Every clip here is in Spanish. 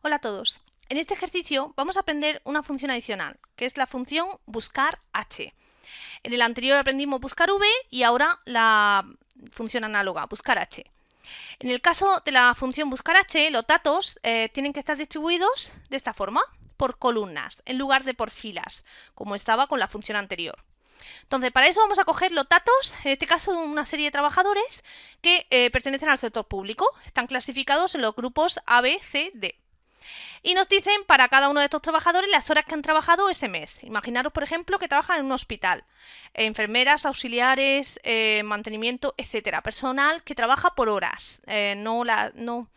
Hola a todos. En este ejercicio vamos a aprender una función adicional, que es la función buscar h. En el anterior aprendimos buscar v y ahora la función análoga, buscar h. En el caso de la función buscar h, los datos eh, tienen que estar distribuidos de esta forma, por columnas, en lugar de por filas, como estaba con la función anterior. Entonces, para eso vamos a coger los datos, en este caso una serie de trabajadores que eh, pertenecen al sector público. Están clasificados en los grupos A, B, C, D. Y nos dicen para cada uno de estos trabajadores las horas que han trabajado ese mes. Imaginaros, por ejemplo, que trabajan en un hospital. Enfermeras, auxiliares, eh, mantenimiento, etcétera. Personal que trabaja por horas. Eh, no, la, no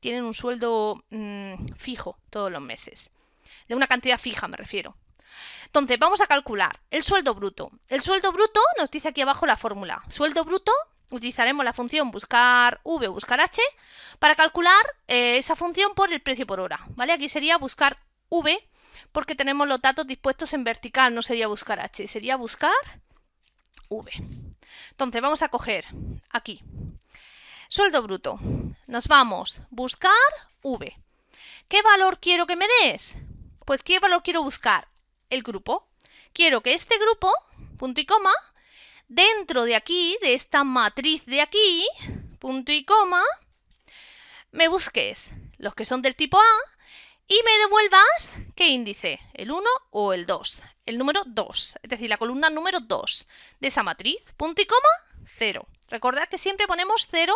tienen un sueldo mm, fijo todos los meses. De una cantidad fija me refiero. Entonces, vamos a calcular el sueldo bruto. El sueldo bruto nos dice aquí abajo la fórmula. Sueldo bruto, utilizaremos la función buscar v buscar h para calcular eh, esa función por el precio por hora. ¿vale? Aquí sería buscar v porque tenemos los datos dispuestos en vertical, no sería buscar h, sería buscar v. Entonces, vamos a coger aquí sueldo bruto. Nos vamos buscar v. ¿Qué valor quiero que me des? Pues ¿qué valor quiero buscar? el grupo. Quiero que este grupo, punto y coma, dentro de aquí, de esta matriz de aquí, punto y coma, me busques los que son del tipo A y me devuelvas qué índice, el 1 o el 2, el número 2, es decir, la columna número 2 de esa matriz, punto y coma, 0. Recordad que siempre ponemos 0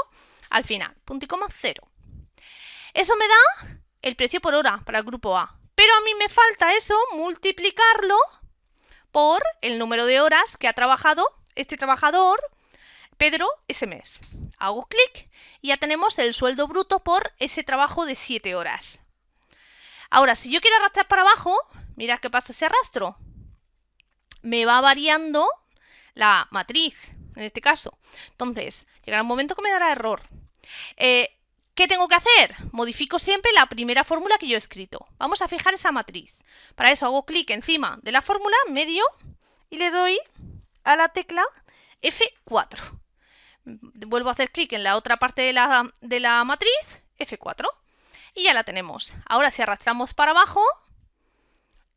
al final, punto y coma, 0. Eso me da el precio por hora para el grupo A. Pero a mí me falta eso, multiplicarlo por el número de horas que ha trabajado este trabajador, Pedro, ese mes. Hago clic y ya tenemos el sueldo bruto por ese trabajo de 7 horas. Ahora, si yo quiero arrastrar para abajo, mirad qué pasa ese arrastro. Me va variando la matriz, en este caso. Entonces, llegará un momento que me dará error. Eh, ¿Qué tengo que hacer? Modifico siempre la primera fórmula que yo he escrito. Vamos a fijar esa matriz. Para eso hago clic encima de la fórmula, medio, y le doy a la tecla F4. Vuelvo a hacer clic en la otra parte de la, de la matriz, F4, y ya la tenemos. Ahora si arrastramos para abajo,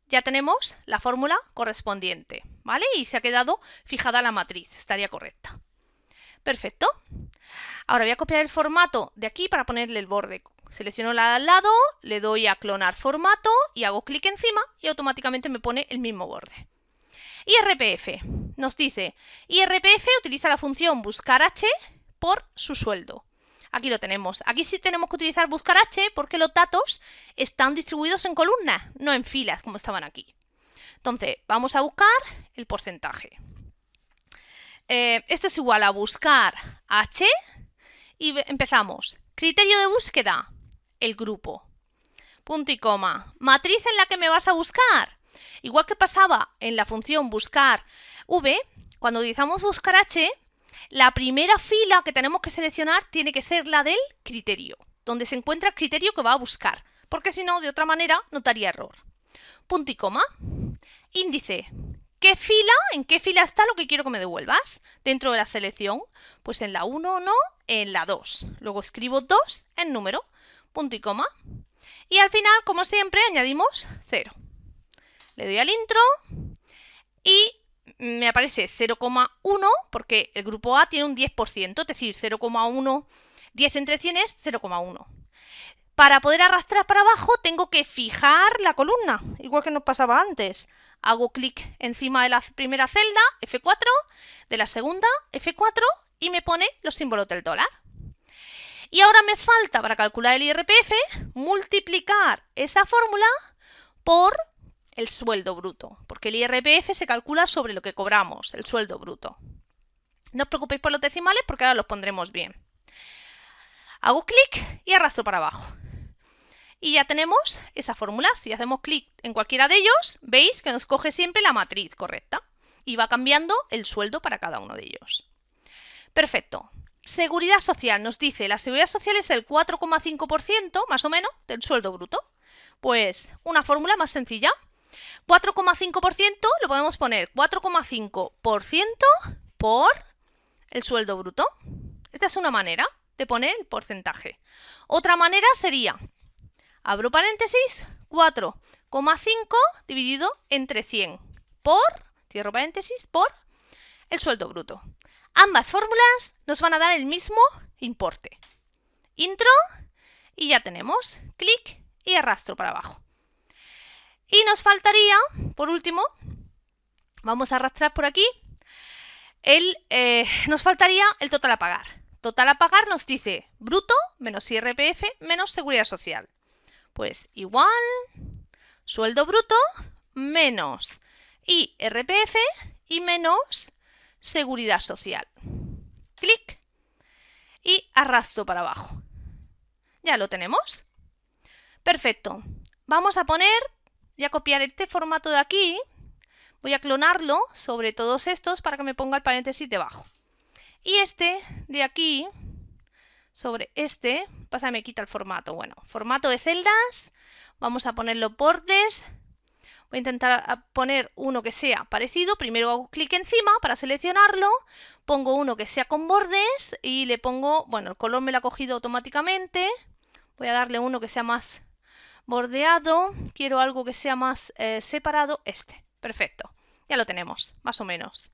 ya tenemos la fórmula correspondiente, ¿vale? Y se ha quedado fijada la matriz, estaría correcta. Perfecto. Ahora voy a copiar el formato de aquí para ponerle el borde. Selecciono la al lado, le doy a clonar formato y hago clic encima y automáticamente me pone el mismo borde. IRPF nos dice, IRPF utiliza la función buscar h por su sueldo. Aquí lo tenemos. Aquí sí tenemos que utilizar buscar h porque los datos están distribuidos en columnas, no en filas como estaban aquí. Entonces, vamos a buscar el porcentaje. Eh, esto es igual a buscar h y empezamos. Criterio de búsqueda, el grupo. Punto y coma. Matriz en la que me vas a buscar. Igual que pasaba en la función buscar v, cuando utilizamos buscar h, la primera fila que tenemos que seleccionar tiene que ser la del criterio, donde se encuentra el criterio que va a buscar, porque si no, de otra manera, notaría error. Punto y coma. Índice qué fila, en qué fila está lo que quiero que me devuelvas dentro de la selección. Pues en la 1 o no, en la 2. Luego escribo 2 en número, punto y coma. Y al final, como siempre, añadimos 0. Le doy al intro y me aparece 0,1 porque el grupo A tiene un 10%, es decir, 0,1, 10 entre 100 es 0,1. Para poder arrastrar para abajo tengo que fijar la columna, igual que nos pasaba antes. Hago clic encima de la primera celda, F4, de la segunda, F4, y me pone los símbolos del dólar. Y ahora me falta, para calcular el IRPF, multiplicar esa fórmula por el sueldo bruto, porque el IRPF se calcula sobre lo que cobramos, el sueldo bruto. No os preocupéis por los decimales porque ahora los pondremos bien. Hago clic y arrastro para abajo. Y ya tenemos esa fórmula. Si hacemos clic en cualquiera de ellos, veis que nos coge siempre la matriz correcta y va cambiando el sueldo para cada uno de ellos. Perfecto. Seguridad social nos dice, la seguridad social es el 4,5% más o menos del sueldo bruto. Pues una fórmula más sencilla. 4,5% lo podemos poner 4,5% por el sueldo bruto. Esta es una manera de poner el porcentaje. Otra manera sería abro paréntesis, 4,5 dividido entre 100 por, cierro paréntesis, por el sueldo bruto. Ambas fórmulas nos van a dar el mismo importe. Intro y ya tenemos clic y arrastro para abajo. Y nos faltaría, por último, vamos a arrastrar por aquí, el, eh, nos faltaría el total a pagar. Total a pagar nos dice bruto menos IRPF menos seguridad social. Pues igual sueldo bruto menos IRPF y menos seguridad social. Clic y arrastro para abajo. Ya lo tenemos. Perfecto. Vamos a poner, voy a copiar este formato de aquí, voy a clonarlo sobre todos estos para que me ponga el paréntesis debajo. Y este de aquí, sobre este, pasa, me quita el formato. Bueno, formato de celdas, vamos a poner los bordes, voy a intentar poner uno que sea parecido, primero hago clic encima para seleccionarlo, pongo uno que sea con bordes y le pongo, bueno, el color me lo ha cogido automáticamente, voy a darle uno que sea más bordeado, quiero algo que sea más eh, separado, este, perfecto, ya lo tenemos, más o menos.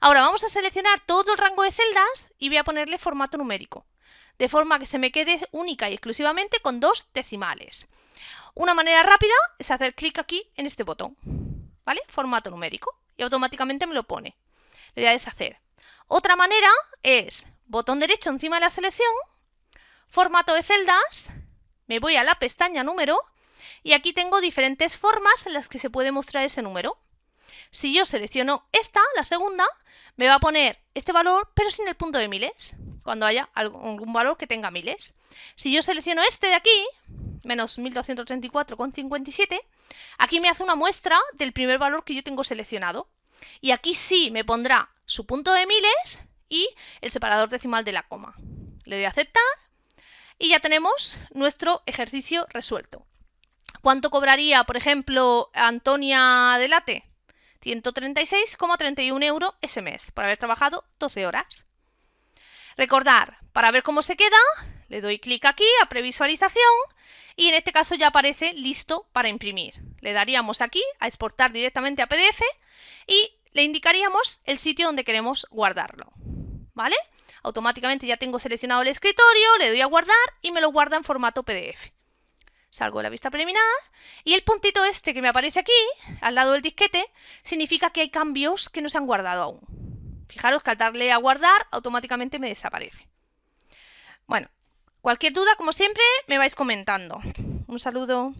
Ahora vamos a seleccionar todo el rango de celdas y voy a ponerle formato numérico, de forma que se me quede única y exclusivamente con dos decimales. Una manera rápida es hacer clic aquí en este botón, ¿vale? Formato numérico, y automáticamente me lo pone. Le voy a deshacer. Otra manera es botón derecho encima de la selección, formato de celdas, me voy a la pestaña número y aquí tengo diferentes formas en las que se puede mostrar ese número. Si yo selecciono esta, la segunda, me va a poner este valor, pero sin el punto de miles, cuando haya algún valor que tenga miles. Si yo selecciono este de aquí, menos 1234,57, aquí me hace una muestra del primer valor que yo tengo seleccionado. Y aquí sí me pondrá su punto de miles y el separador decimal de la coma. Le doy a aceptar y ya tenemos nuestro ejercicio resuelto. ¿Cuánto cobraría, por ejemplo, Antonia Delate? 136,31 euros ese mes por haber trabajado 12 horas. Recordar, para ver cómo se queda, le doy clic aquí a previsualización y en este caso ya aparece listo para imprimir. Le daríamos aquí a exportar directamente a PDF y le indicaríamos el sitio donde queremos guardarlo. ¿Vale? Automáticamente ya tengo seleccionado el escritorio, le doy a guardar y me lo guarda en formato PDF. Salgo de la vista preliminar y el puntito este que me aparece aquí, al lado del disquete, significa que hay cambios que no se han guardado aún. Fijaros que al darle a guardar, automáticamente me desaparece. Bueno, cualquier duda, como siempre, me vais comentando. Un saludo.